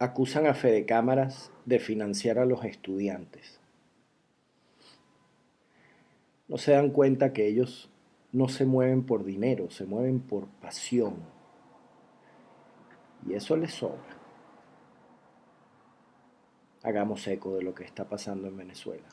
acusan a Fede Cámaras de financiar a los estudiantes. No se dan cuenta que ellos no se mueven por dinero, se mueven por pasión. Y eso les sobra. Hagamos eco de lo que está pasando en Venezuela.